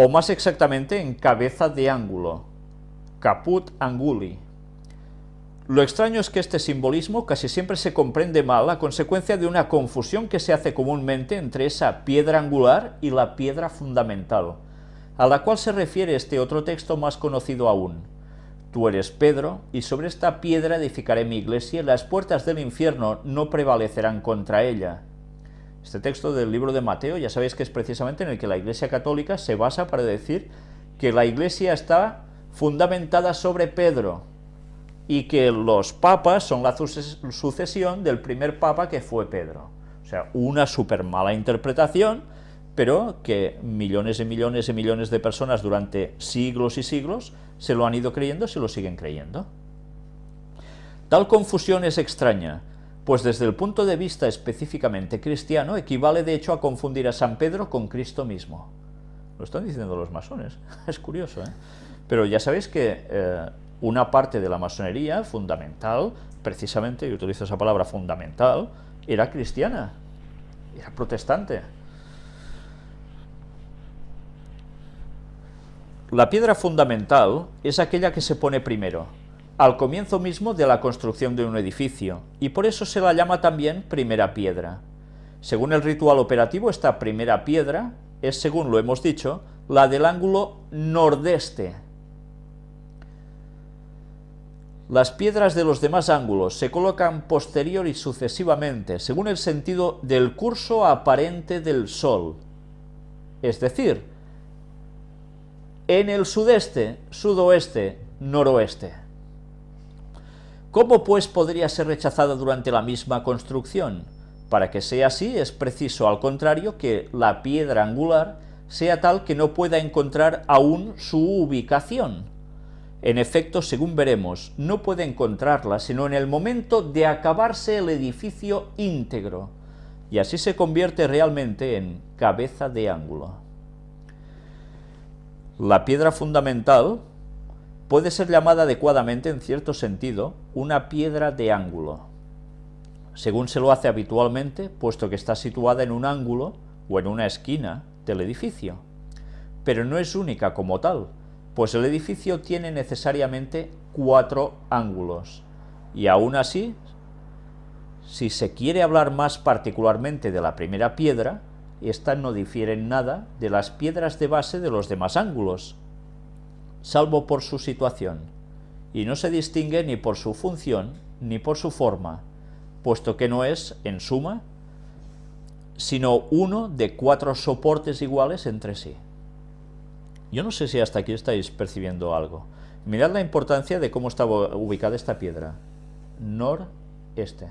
o más exactamente en cabeza de ángulo, caput anguli. Lo extraño es que este simbolismo casi siempre se comprende mal a consecuencia de una confusión que se hace comúnmente entre esa piedra angular y la piedra fundamental, a la cual se refiere este otro texto más conocido aún. Tú eres Pedro, y sobre esta piedra edificaré mi iglesia, y las puertas del infierno no prevalecerán contra ella. Este texto del libro de Mateo ya sabéis que es precisamente en el que la Iglesia Católica se basa para decir que la Iglesia está fundamentada sobre Pedro y que los papas son la sucesión del primer papa que fue Pedro. O sea, una súper mala interpretación, pero que millones y millones y millones de personas durante siglos y siglos se lo han ido creyendo, se lo siguen creyendo. Tal confusión es extraña, pues desde el punto de vista específicamente cristiano equivale de hecho a confundir a San Pedro con Cristo mismo. Lo están diciendo los masones, es curioso, ¿eh? Pero ya sabéis que eh, una parte de la masonería fundamental, precisamente, y utilizo esa palabra fundamental, era cristiana, era protestante. La piedra fundamental es aquella que se pone primero, al comienzo mismo de la construcción de un edificio, y por eso se la llama también primera piedra. Según el ritual operativo, esta primera piedra es, según lo hemos dicho, la del ángulo nordeste. Las piedras de los demás ángulos se colocan posterior y sucesivamente, según el sentido del curso aparente del Sol, es decir, en el sudeste, sudoeste, noroeste. ¿Cómo pues podría ser rechazada durante la misma construcción? Para que sea así es preciso, al contrario, que la piedra angular sea tal que no pueda encontrar aún su ubicación. En efecto, según veremos, no puede encontrarla sino en el momento de acabarse el edificio íntegro, y así se convierte realmente en cabeza de ángulo. La piedra fundamental puede ser llamada adecuadamente, en cierto sentido, una piedra de ángulo, según se lo hace habitualmente, puesto que está situada en un ángulo o en una esquina del edificio. Pero no es única como tal, pues el edificio tiene necesariamente cuatro ángulos, y aún así, si se quiere hablar más particularmente de la primera piedra, esta no difiere en nada de las piedras de base de los demás ángulos, salvo por su situación, y no se distingue ni por su función ni por su forma, puesto que no es, en suma, sino uno de cuatro soportes iguales entre sí. Yo no sé si hasta aquí estáis percibiendo algo. Mirad la importancia de cómo estaba ubicada esta piedra. Noreste.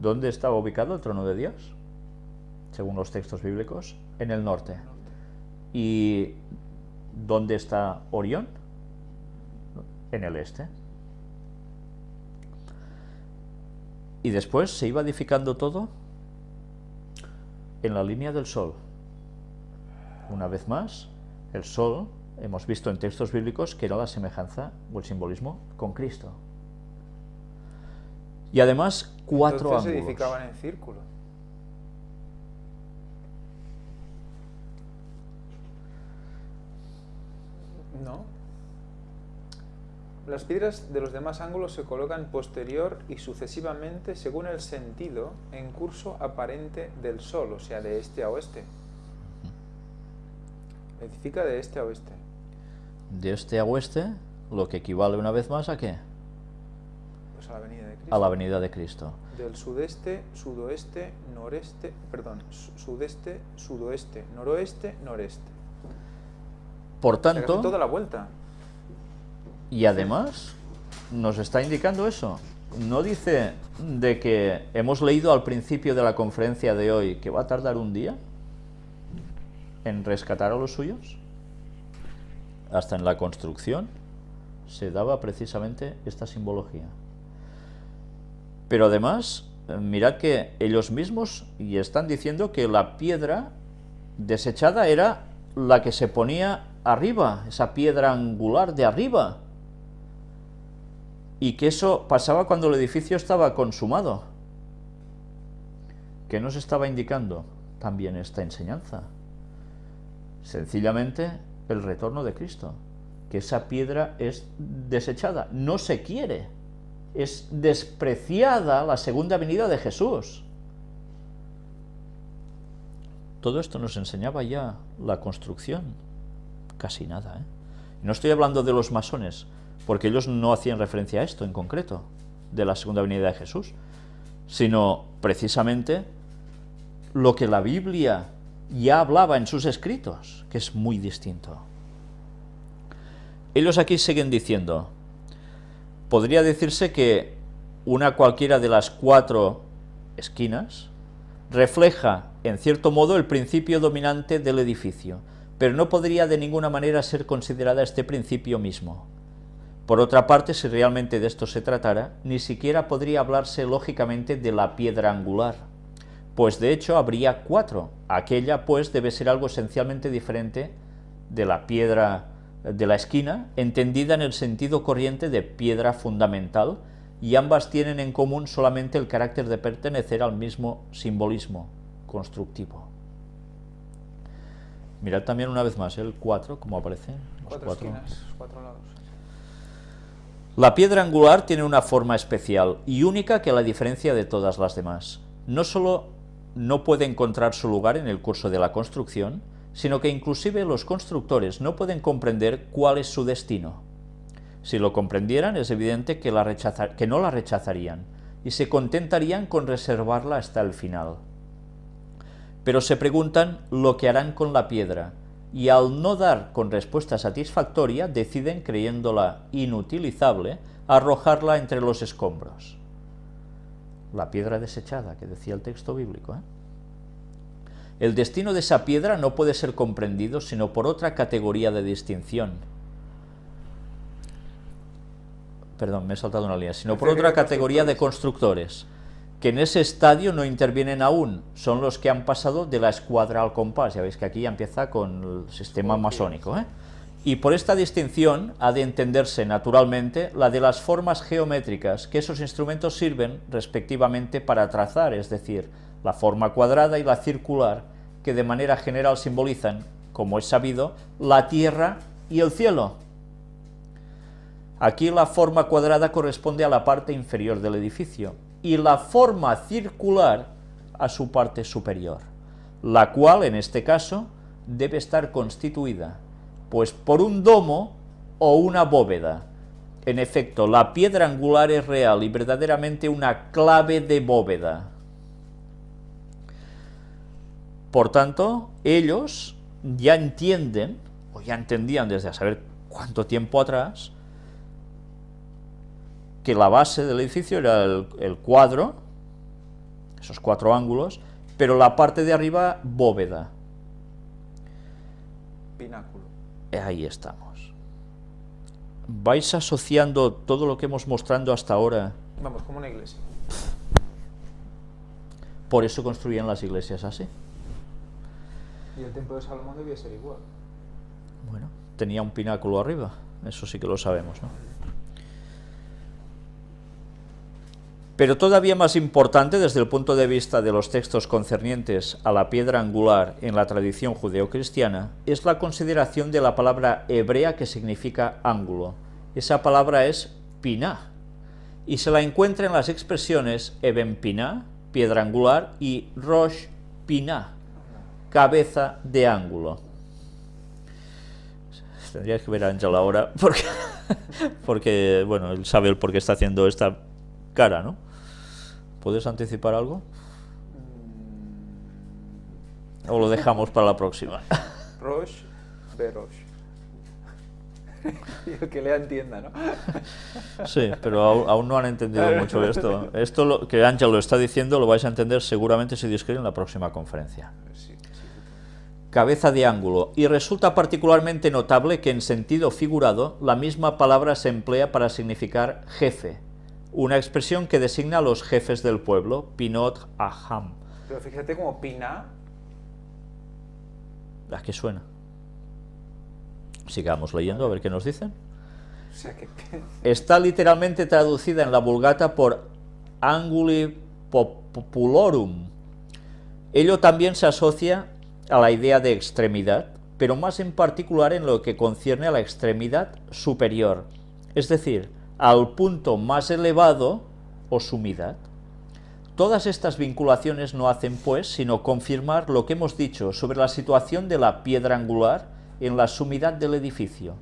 ¿Dónde estaba ubicado el trono de Dios? Según los textos bíblicos, en el norte. Y ¿Dónde está Orión? En el este. Y después se iba edificando todo en la línea del sol. Una vez más, el sol, hemos visto en textos bíblicos que era la semejanza o el simbolismo con Cristo. Y además, cuatro Entonces ángulos. se edificaban en círculo. No. Las piedras de los demás ángulos se colocan posterior y sucesivamente según el sentido en curso aparente del sol, o sea, de este a oeste. Edifica de este a oeste. De este a oeste, lo que equivale una vez más a qué? Pues a la venida de Cristo. A la venida de Cristo. Del sudeste, sudoeste, noreste, perdón, sudeste, sudoeste, noroeste, noreste. Por tanto, toda la vuelta. y además, nos está indicando eso. No dice de que hemos leído al principio de la conferencia de hoy que va a tardar un día en rescatar a los suyos. Hasta en la construcción se daba precisamente esta simbología. Pero además, eh, mirad que ellos mismos y están diciendo que la piedra desechada era la que se ponía arriba, esa piedra angular de arriba, y que eso pasaba cuando el edificio estaba consumado. ¿Qué nos estaba indicando también esta enseñanza? Sencillamente el retorno de Cristo, que esa piedra es desechada, no se quiere, es despreciada la segunda venida de Jesús. Todo esto nos enseñaba ya la construcción, casi nada. ¿eh? No estoy hablando de los masones, porque ellos no hacían referencia a esto en concreto, de la segunda venida de Jesús, sino precisamente lo que la Biblia ya hablaba en sus escritos, que es muy distinto. Ellos aquí siguen diciendo, podría decirse que una cualquiera de las cuatro esquinas refleja, en cierto modo, el principio dominante del edificio, pero no podría de ninguna manera ser considerada este principio mismo. Por otra parte, si realmente de esto se tratara, ni siquiera podría hablarse lógicamente de la piedra angular, pues de hecho habría cuatro. Aquella, pues, debe ser algo esencialmente diferente de la piedra de la esquina, entendida en el sentido corriente de piedra fundamental, y ambas tienen en común solamente el carácter de pertenecer al mismo simbolismo constructivo. Mirad también una vez más el 4, como aparece. Cuatro, esquinas, cuatro lados. La piedra angular tiene una forma especial y única que la diferencia de todas las demás. No solo no puede encontrar su lugar en el curso de la construcción, sino que inclusive los constructores no pueden comprender cuál es su destino. Si lo comprendieran, es evidente que, la que no la rechazarían y se contentarían con reservarla hasta el final. Pero se preguntan lo que harán con la piedra, y al no dar con respuesta satisfactoria, deciden, creyéndola inutilizable, arrojarla entre los escombros. La piedra desechada, que decía el texto bíblico. ¿eh? El destino de esa piedra no puede ser comprendido sino por otra categoría de distinción, perdón, me he saltado una línea, sino por otra categoría de constructores, que en ese estadio no intervienen aún, son los que han pasado de la escuadra al compás, ya veis que aquí ya empieza con el sistema masónico, ¿eh? Y por esta distinción ha de entenderse naturalmente la de las formas geométricas que esos instrumentos sirven respectivamente para trazar, es decir, la forma cuadrada y la circular, que de manera general simbolizan, como es sabido, la tierra y el cielo. Aquí la forma cuadrada corresponde a la parte inferior del edificio y la forma circular a su parte superior, la cual, en este caso, debe estar constituida, pues por un domo o una bóveda. En efecto, la piedra angular es real y verdaderamente una clave de bóveda. Por tanto, ellos ya entienden, o ya entendían desde a saber cuánto tiempo atrás, que la base del edificio era el, cuadro, esos cuatro ángulos, pero la parte de arriba bóveda. Pináculo. Ahí estamos. ¿Vais asociando todo lo que hemos mostrando hasta ahora? Vamos, como una iglesia. Por eso construían las iglesias así. Y el templo de Salomón debía ser igual. Bueno, tenía un pináculo arriba, eso sí que lo sabemos, ¿no? Pero todavía más importante desde el punto de vista de los textos concernientes a la piedra angular en la tradición judeocristiana es la consideración de la palabra hebrea que significa ángulo. Esa palabra es piná, y se la encuentra en las expresiones eben piná, piedra angular, y rosh piná, cabeza de ángulo. Tendrías que ver a Ángel ahora, porque, porque, bueno, él sabe el por qué está haciendo esta cara, ¿no? ¿Puedes anticipar algo? ¿O lo dejamos para la próxima? Roche, Beroche. y el que lea entienda, ¿no? sí, pero aún, no han entendido mucho esto. Esto lo, que Ángel lo está diciendo lo vais a entender seguramente si Dios en la próxima conferencia. Cabeza de ángulo. Y resulta particularmente notable que en sentido figurado la misma palabra se emplea para significar jefe, una expresión que designa a los jefes del pueblo, Pinot Aham. Pero fíjate como Pina... ¿A qué suena? Sigamos leyendo a ver qué nos dicen. Está literalmente traducida en la Vulgata por Anguli Populorum. Ello también se asocia a la idea de extremidad, pero más en particular en lo que concierne a la extremidad superior, es decir, al punto más elevado o sumidad. Todas estas vinculaciones no hacen, pues, sino confirmar lo que hemos dicho sobre la situación de la piedra angular en la sumidad del edificio.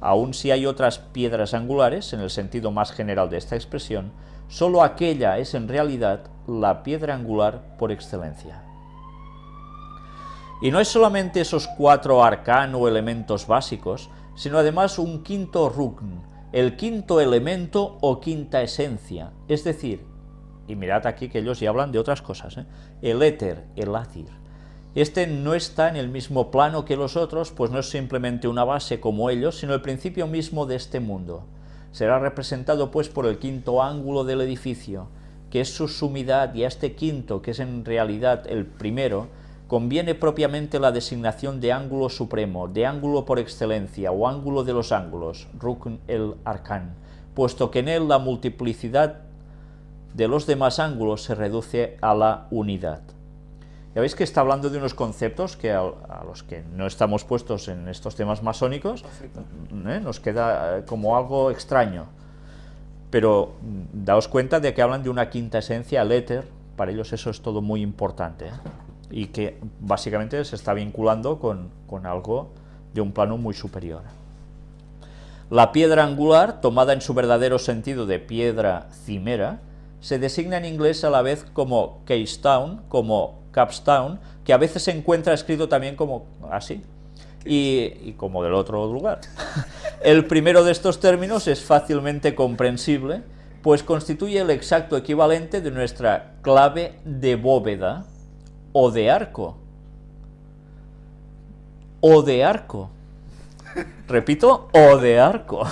Aun si hay otras piedras angulares, en el sentido más general de esta expresión, solo aquella es en realidad la piedra angular por excelencia. Y no es solamente esos cuatro arcano elementos básicos, sino además un quinto rukn, el quinto elemento o quinta esencia, es decir, y mirad aquí que ellos ya hablan de otras cosas, ¿eh? el éter, el ácir. Este no está en el mismo plano que los otros, pues no es simplemente una base como ellos, sino el principio mismo de este mundo. Será representado pues por el quinto ángulo del edificio, que es su sumidad, y a este quinto, que es en realidad el primero, conviene propiamente la designación de ángulo supremo, de ángulo por excelencia, o ángulo de los ángulos, Rukn el Arkan, puesto que en él la multiplicidad de los demás ángulos se reduce a la unidad. Ya veis que está hablando de unos conceptos que a, los que no estamos puestos en estos temas masónicos ¿eh? nos queda eh, como algo extraño. Pero mm, daos cuenta de que hablan de una quinta esencia, el éter, para ellos eso es todo muy importante. ¿eh? Y que básicamente se está vinculando con, con algo de un plano muy superior. La piedra angular, tomada en su verdadero sentido de piedra cimera, se designa en inglés a la vez como Town, como Capstown, que a veces se encuentra escrito también como así, y, como del otro lugar. El primero de estos términos es fácilmente comprensible, pues constituye el exacto equivalente de nuestra clave de bóveda o de arco. O de arco. Repito, o de arco.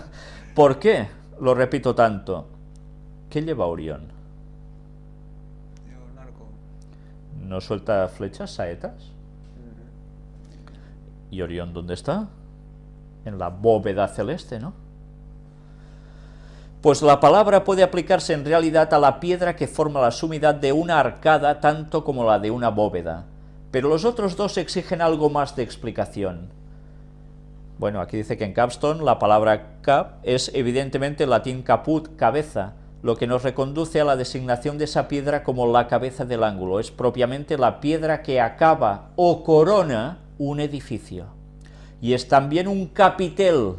¿Por qué lo repito tanto? ¿Qué lleva Orión? un arco. ¿No suelta flechas, saetas? ¿Y Orión dónde está? En la bóveda celeste, ¿no? Pues la palabra puede aplicarse en realidad a la piedra que forma la sumidad de una arcada tanto como la de una bóveda, pero los otros dos exigen algo más de explicación. Bueno, aquí dice que en capstone la palabra cap es evidentemente latín caput, cabeza, lo que nos reconduce a la designación de esa piedra como la cabeza del ángulo, es propiamente la piedra que acaba o corona un edificio. Y es también un capitel,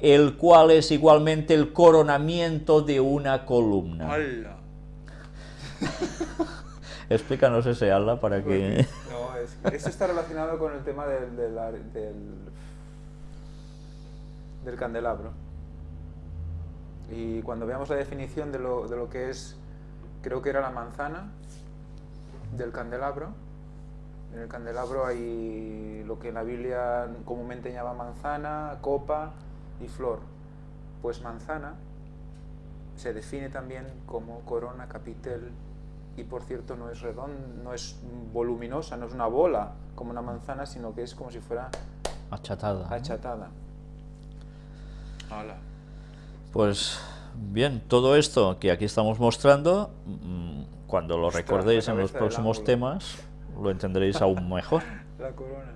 el cual es igualmente el coronamiento de una columna. ¡Hala! Explícanos ese ala para que... No, es, eso está relacionado con el tema del, del, del, del candelabro. Y cuando veamos la definición de lo, de lo que es, creo que era la manzana del candelabro, en el candelabro hay lo que en la Biblia comúnmente llama manzana, copa y flor. Pues manzana se define también como corona, capitel, y por cierto no es redonda, no es voluminosa, no es una bola como una manzana, sino que es como si fuera achatada. achatada. Hola. Pues bien, todo esto que aquí estamos mostrando, mm, cuando lo Ostras, recordéis en los próximos temas, lo entenderéis aún mejor. La corona.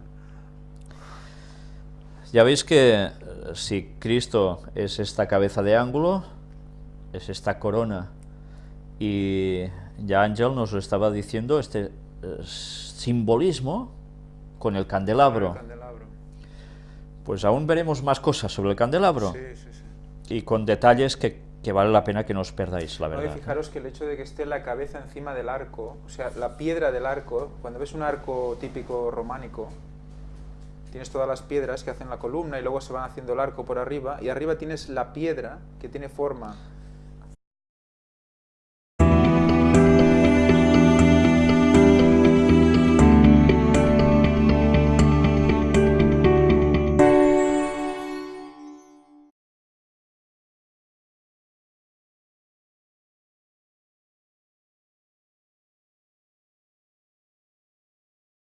Ya veis que si Cristo es esta cabeza de ángulo, es esta corona, y ya Ángel nos lo estaba diciendo, este eh, simbolismo con el candelabro. El candelabro. Pues aún veremos más cosas sobre el candelabro, Sí, sí, sí. y con detalles que, que vale la pena que no os perdáis, la No, y verdad. fijaros que el hecho de que esté la cabeza encima del arco, o sea, la piedra del arco, cuando ves un arco típico románico, tienes todas las piedras que hacen la columna y luego se van haciendo el arco por arriba, y arriba tienes la piedra que tiene forma